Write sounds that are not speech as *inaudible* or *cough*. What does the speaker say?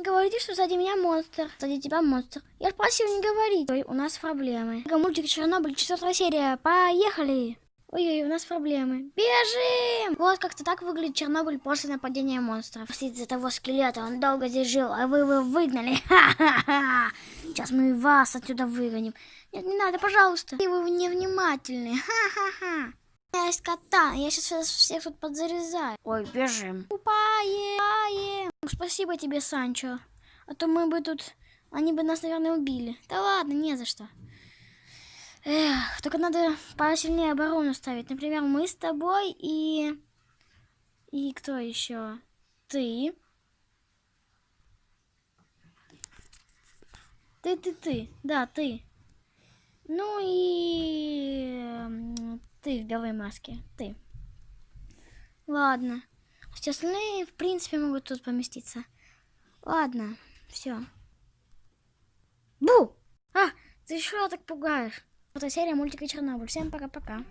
Не говорите, что сзади меня монстр. Сзади тебя монстр. Я ж просил не говорить. Ой, у нас проблемы. Мультик Чернобыль, четвертая серия. Поехали! Ой-ой, у нас проблемы. Бежим! Вот как-то так выглядит Чернобыль после нападения монстров. Из-за того скелета он долго здесь жил, а вы его выгнали. *laughs* Ха-ха-ха! Сейчас мы вас отсюда выгоним. Нет, не надо, пожалуйста. Вы невнимательны. Ха-ха-ха. Я есть кота, я сейчас всех тут подзарезаю. Ой, бежим. Упаем, спасибо тебе, Санчо. А то мы бы тут... Они бы нас, наверное, убили. Да ладно, не за что. Эх, только надо посильнее оборону ставить. Например, мы с тобой и... И кто еще? Ты. Ты, ты, ты. Да, ты. Ну и... Ты в белой маске. Ты. Ладно. Все остальные, в принципе, могут тут поместиться. Ладно, все. Бу! А, ты что так пугаешь? Это серия мультика Чернобыль. Всем пока-пока.